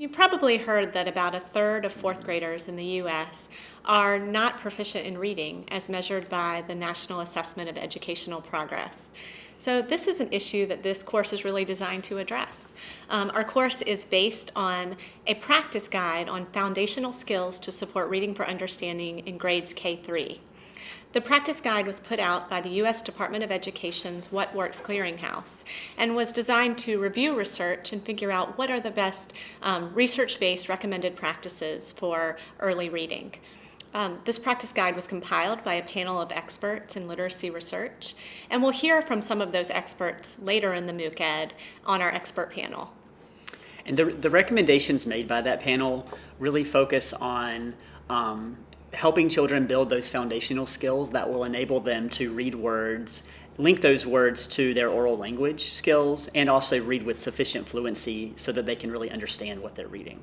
You've probably heard that about a third of fourth graders in the U.S. are not proficient in reading as measured by the National Assessment of Educational Progress. So this is an issue that this course is really designed to address. Um, our course is based on a practice guide on foundational skills to support reading for understanding in grades K-3. The practice guide was put out by the U.S. Department of Education's What Works Clearinghouse and was designed to review research and figure out what are the best um, research-based recommended practices for early reading. Um, this practice guide was compiled by a panel of experts in literacy research, and we'll hear from some of those experts later in the MOOC Ed on our expert panel. And the, the recommendations made by that panel really focus on um, helping children build those foundational skills that will enable them to read words, link those words to their oral language skills, and also read with sufficient fluency so that they can really understand what they're reading.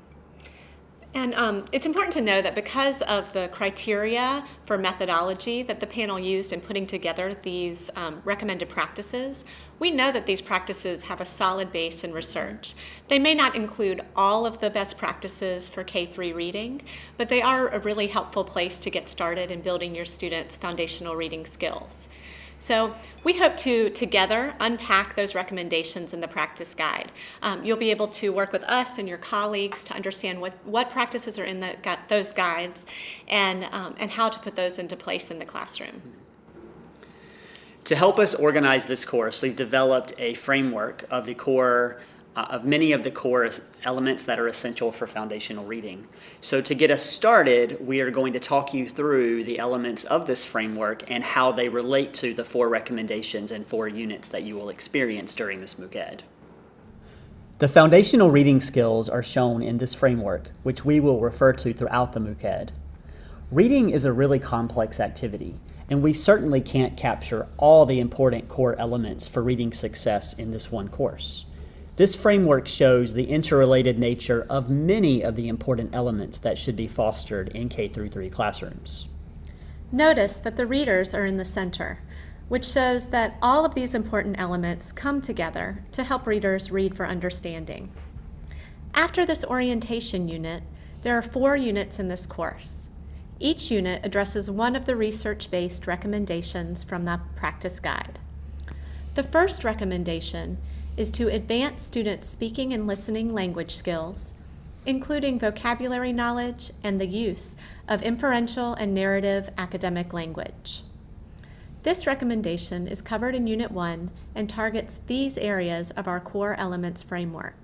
And um, it's important to know that because of the criteria for methodology that the panel used in putting together these um, recommended practices, we know that these practices have a solid base in research. They may not include all of the best practices for K-3 reading, but they are a really helpful place to get started in building your students' foundational reading skills. So we hope to together unpack those recommendations in the practice guide. Um, you'll be able to work with us and your colleagues to understand what, what practices are in the, those guides and, um, and how to put those into place in the classroom. To help us organize this course, we've developed a framework of the core uh, of many of the core elements that are essential for foundational reading. So to get us started, we are going to talk you through the elements of this framework and how they relate to the four recommendations and four units that you will experience during this MOOC Ed. The foundational reading skills are shown in this framework, which we will refer to throughout the MOOC Ed. Reading is a really complex activity, and we certainly can't capture all the important core elements for reading success in this one course. This framework shows the interrelated nature of many of the important elements that should be fostered in K through 3 classrooms. Notice that the readers are in the center, which shows that all of these important elements come together to help readers read for understanding. After this orientation unit, there are four units in this course. Each unit addresses one of the research-based recommendations from the practice guide. The first recommendation is to advance students' speaking and listening language skills, including vocabulary knowledge and the use of inferential and narrative academic language. This recommendation is covered in Unit 1 and targets these areas of our core elements framework.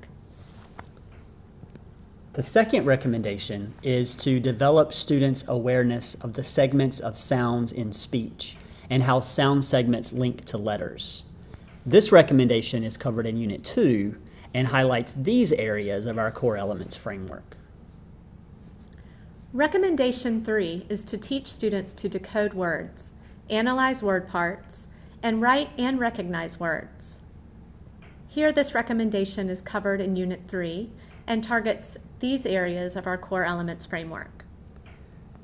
The second recommendation is to develop students' awareness of the segments of sounds in speech and how sound segments link to letters. This recommendation is covered in Unit 2 and highlights these areas of our core elements framework. Recommendation 3 is to teach students to decode words, analyze word parts, and write and recognize words. Here this recommendation is covered in Unit 3 and targets these areas of our core elements framework.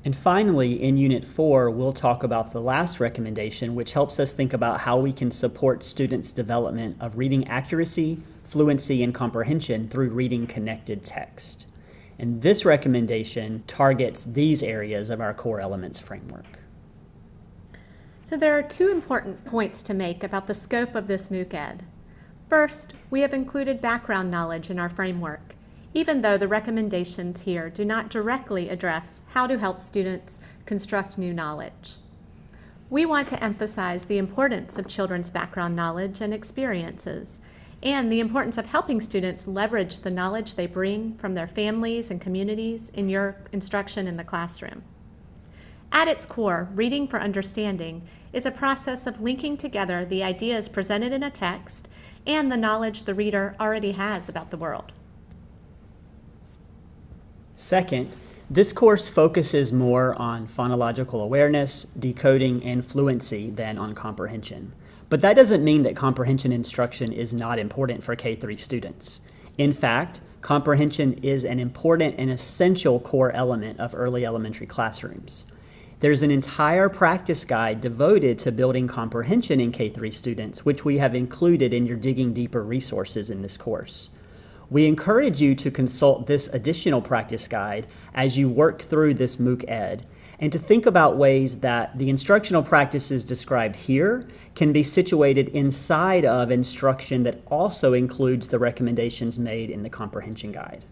And finally, in Unit 4, we'll talk about the last recommendation, which helps us think about how we can support students' development of reading accuracy, fluency, and comprehension through reading connected text. And this recommendation targets these areas of our core elements framework. So there are two important points to make about the scope of this MOOC Ed. First, we have included background knowledge in our framework even though the recommendations here do not directly address how to help students construct new knowledge. We want to emphasize the importance of children's background knowledge and experiences, and the importance of helping students leverage the knowledge they bring from their families and communities in your instruction in the classroom. At its core, reading for understanding is a process of linking together the ideas presented in a text and the knowledge the reader already has about the world. Second, this course focuses more on phonological awareness, decoding, and fluency than on comprehension. But that doesn't mean that comprehension instruction is not important for K-3 students. In fact, comprehension is an important and essential core element of early elementary classrooms. There's an entire practice guide devoted to building comprehension in K-3 students, which we have included in your Digging Deeper resources in this course. We encourage you to consult this additional practice guide as you work through this MOOC Ed and to think about ways that the instructional practices described here can be situated inside of instruction that also includes the recommendations made in the comprehension guide.